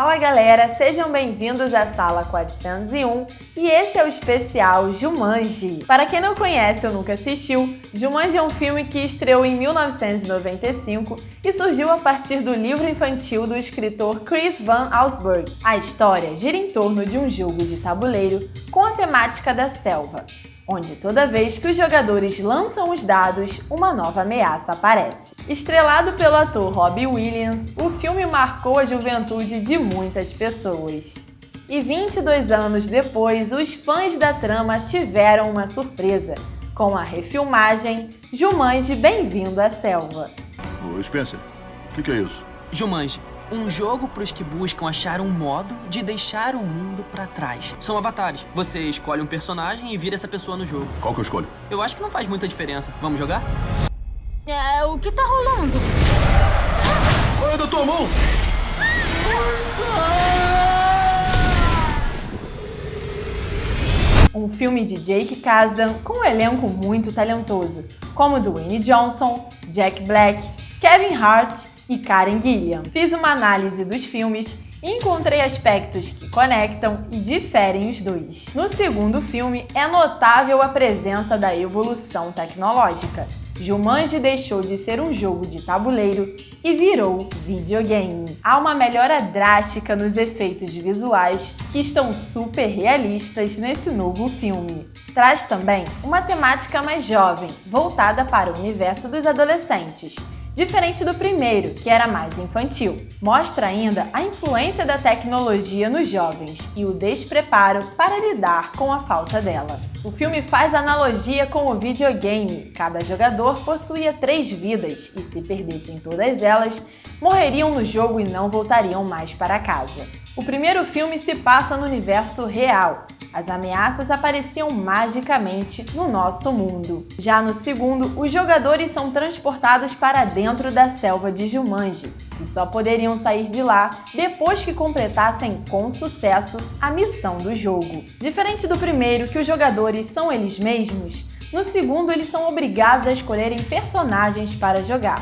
Fala galera, sejam bem-vindos à sala 401 e esse é o especial Jumanji. Para quem não conhece ou nunca assistiu, Jumanji é um filme que estreou em 1995 e surgiu a partir do livro infantil do escritor Chris Van Allsburg. A história gira em torno de um jogo de tabuleiro com a temática da selva, onde toda vez que os jogadores lançam os dados, uma nova ameaça aparece. Estrelado pelo ator Robbie Williams, o filme marcou a juventude de muitas pessoas. E 22 anos depois, os fãs da trama tiveram uma surpresa, com a refilmagem Jumanji Bem-vindo à Selva. Oi, Spencer. O que, que é isso? Jumanji, um jogo para os que buscam achar um modo de deixar o mundo para trás. São avatares. Você escolhe um personagem e vira essa pessoa no jogo. Qual que eu escolho? Eu acho que não faz muita diferença. Vamos jogar? É, o que tá rolando? Olha da tua mão! Um filme de Jake Kasdan com um elenco muito talentoso, como Dwayne Johnson, Jack Black, Kevin Hart e Karen Gilliam. Fiz uma análise dos filmes e encontrei aspectos que conectam e diferem os dois. No segundo filme, é notável a presença da evolução tecnológica. Jumanji deixou de ser um jogo de tabuleiro e virou videogame. Há uma melhora drástica nos efeitos visuais que estão super realistas nesse novo filme. Traz também uma temática mais jovem, voltada para o universo dos adolescentes, diferente do primeiro, que era mais infantil. Mostra ainda a influência da tecnologia nos jovens e o despreparo para lidar com a falta dela. O filme faz analogia com o videogame. Cada jogador possuía três vidas e se perdessem todas elas, morreriam no jogo e não voltariam mais para casa. O primeiro filme se passa no universo real, as ameaças apareciam magicamente no nosso mundo. Já no segundo, os jogadores são transportados para dentro da selva de Jumanji e só poderiam sair de lá depois que completassem com sucesso a missão do jogo. Diferente do primeiro, que os jogadores são eles mesmos, no segundo eles são obrigados a escolherem personagens para jogar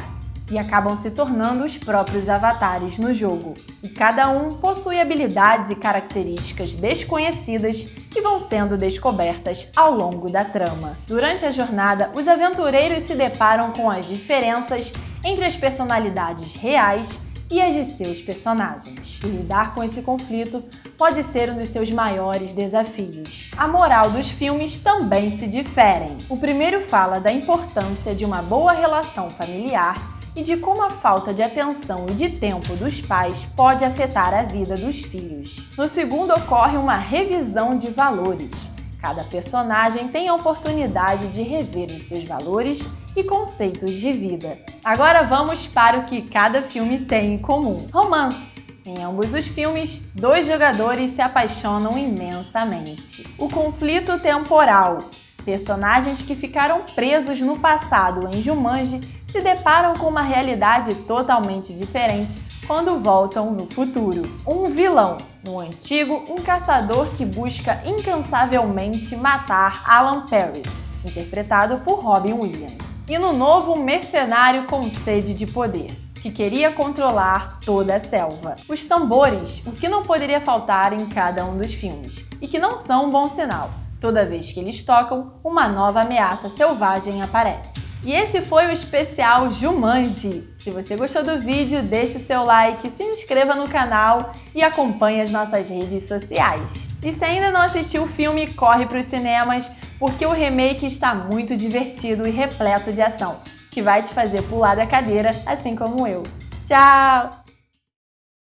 e acabam se tornando os próprios avatares no jogo. E cada um possui habilidades e características desconhecidas que vão sendo descobertas ao longo da trama. Durante a jornada, os aventureiros se deparam com as diferenças entre as personalidades reais e as de seus personagens. E lidar com esse conflito pode ser um dos seus maiores desafios. A moral dos filmes também se diferem. O primeiro fala da importância de uma boa relação familiar e de como a falta de atenção e de tempo dos pais pode afetar a vida dos filhos. No segundo ocorre uma revisão de valores. Cada personagem tem a oportunidade de rever os seus valores e conceitos de vida. Agora vamos para o que cada filme tem em comum. Romance. Em ambos os filmes, dois jogadores se apaixonam imensamente. O conflito temporal. Personagens que ficaram presos no passado em Jumanji se deparam com uma realidade totalmente diferente quando voltam no futuro. Um vilão, no antigo, um caçador que busca incansavelmente matar Alan Paris, interpretado por Robin Williams. E no novo, um mercenário com sede de poder, que queria controlar toda a selva. Os tambores, o que não poderia faltar em cada um dos filmes, e que não são um bom sinal. Toda vez que eles tocam, uma nova ameaça selvagem aparece. E esse foi o especial Jumanji. Se você gostou do vídeo, deixe o seu like, se inscreva no canal e acompanhe as nossas redes sociais. E se ainda não assistiu o filme, corre para os cinemas, porque o remake está muito divertido e repleto de ação, que vai te fazer pular da cadeira, assim como eu. Tchau!